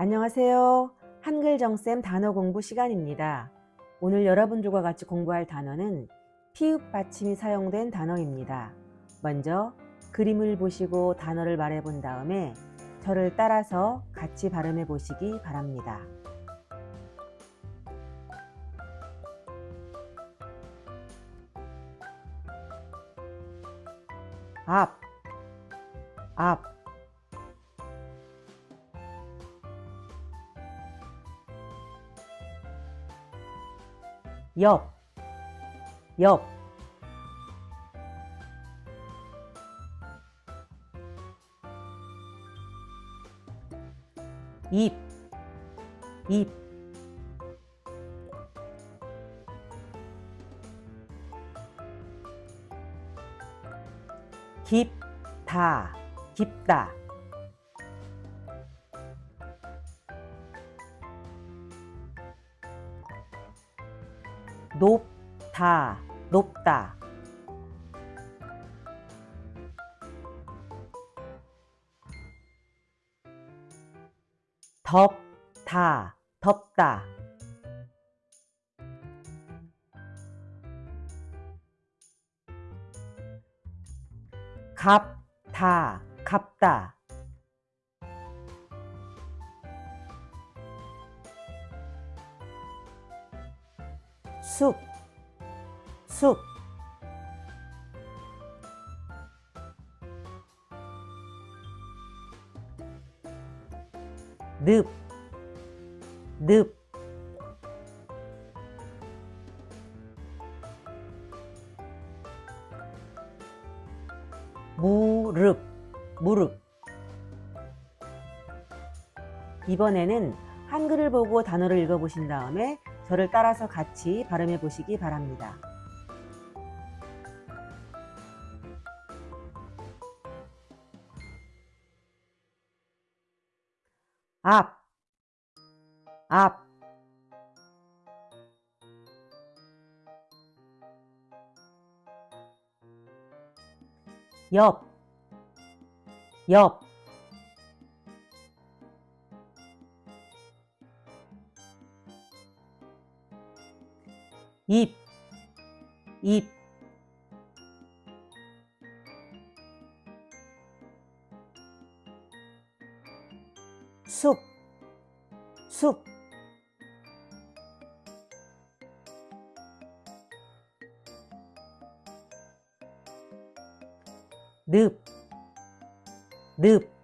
안녕하세요. 한글정쌤 단어 공부 시간입니다. 오늘 여러분들과 같이 공부할 단어는 피읍 받침이 사용된 단어입니다. 먼저 그림을 보시고 단어를 말해 본 다음에 저를 따라서 같이 발음해 보시기 바랍니다. 앞, 앞, 옆, 옆, 입, 입, 깊다, 깊다. 높다, 높다. 덥다, 덥다. 갑다, 갑다. 숲, 숲. 늪, 늪. 무릎, 무릎. 이번에는 한글을 보고 단어를 읽어보신 다음에 저를 따라서 같이 발음해 보시기 바랍니다. 앞, 앞, 옆, 옆, 입, 입, 숲, 숲, 늪, 늪,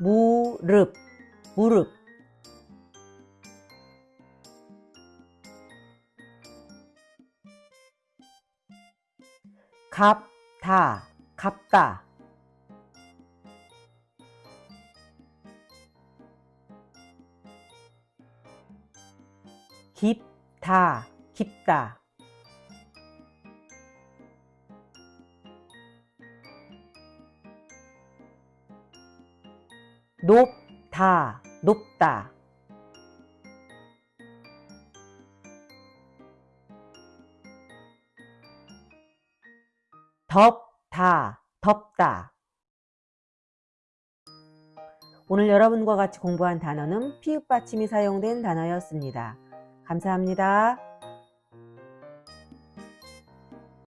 무릎, 무릎. 갑다, 갑다. 깊다, 깊다. 높다, 높다. 덥다, 덥다. 오늘 여러분과 같이 공부한 단어는 피읍 받침이 사용된 단어였습니다. 감사합니다.